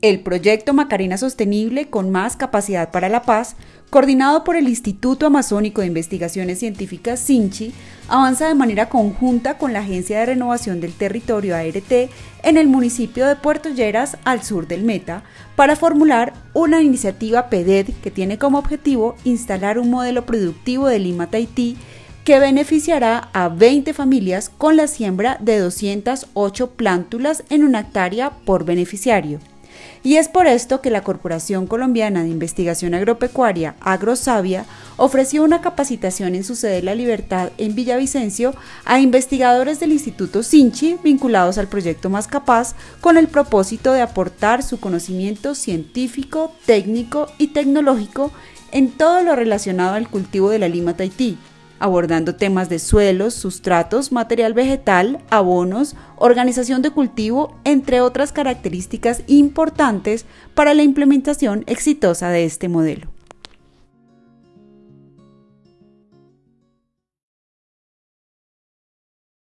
El proyecto Macarena Sostenible con más capacidad para la paz, coordinado por el Instituto Amazónico de Investigaciones Científicas SINCHI, avanza de manera conjunta con la Agencia de Renovación del Territorio ART en el municipio de Puerto Lleras, al sur del Meta, para formular una iniciativa PEDED que tiene como objetivo instalar un modelo productivo de Lima Tahití que beneficiará a 20 familias con la siembra de 208 plántulas en una hectárea por beneficiario. Y es por esto que la Corporación Colombiana de Investigación Agropecuaria, AgroSavia, ofreció una capacitación en su sede La Libertad en Villavicencio a investigadores del Instituto Sinchi vinculados al proyecto Más Capaz con el propósito de aportar su conocimiento científico, técnico y tecnológico en todo lo relacionado al cultivo de la lima Tahití, abordando temas de suelos, sustratos, material vegetal, abonos, organización de cultivo, entre otras características importantes para la implementación exitosa de este modelo.